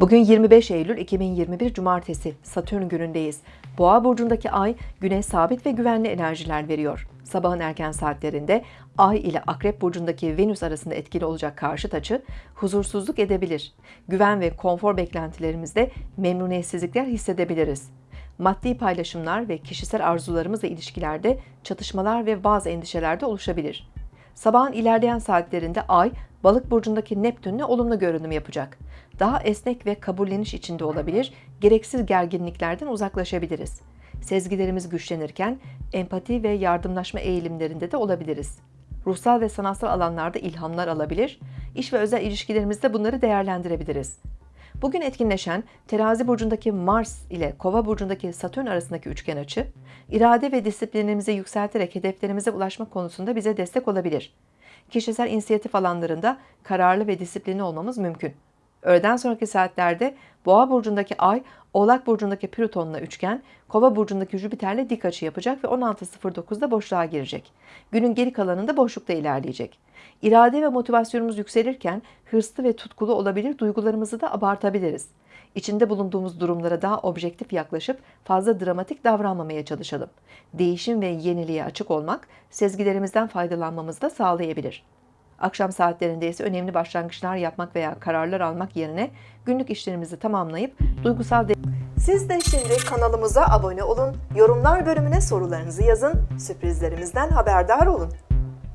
Bugün 25 Eylül 2021 Cumartesi Satürn günündeyiz. Boğa burcundaki ay güne sabit ve güvenli enerjiler veriyor. Sabahın erken saatlerinde Ay ile Akrep burcundaki Venüs arasında etkili olacak karşıt açı huzursuzluk edebilir. Güven ve konfor beklentilerimizde memnuniyetsizlikler hissedebiliriz. Maddi paylaşımlar ve kişisel arzularımızla ilişkilerde çatışmalar ve bazı endişeler de oluşabilir. Sabahın ilerleyen saatlerinde Ay, Balık burcundaki Neptün'le olumlu görünüm yapacak. Daha esnek ve kabulleniş içinde olabilir, gereksiz gerginliklerden uzaklaşabiliriz. Sezgilerimiz güçlenirken empati ve yardımlaşma eğilimlerinde de olabiliriz. Ruhsal ve sanatsal alanlarda ilhamlar alabilir, iş ve özel ilişkilerimizde bunları değerlendirebiliriz. Bugün etkinleşen terazi burcundaki Mars ile kova burcundaki Satürn arasındaki üçgen açı, irade ve disiplinimizi yükselterek hedeflerimize ulaşmak konusunda bize destek olabilir. Kişisel inisiyatif alanlarında kararlı ve disiplinli olmamız mümkün. Öğleden sonraki saatlerde Boğa burcundaki Ay, Oğlak burcundaki Plüton'la üçgen, Kova burcundaki Jüpiter'le dik açı yapacak ve 16.09'da boşluğa girecek. Günün geri kalanında boşlukta ilerleyecek. İrade ve motivasyonumuz yükselirken hırslı ve tutkulu olabilir, duygularımızı da abartabiliriz. İçinde bulunduğumuz durumlara daha objektif yaklaşıp fazla dramatik davranmamaya çalışalım. Değişim ve yeniliğe açık olmak sezgilerimizden faydalanmamızı da sağlayabilir. Akşam saatlerinde ise önemli başlangıçlar yapmak veya kararlar almak yerine günlük işlerimizi tamamlayıp duygusal de Siz de şimdi kanalımıza abone olun, yorumlar bölümüne sorularınızı yazın, sürprizlerimizden haberdar olun.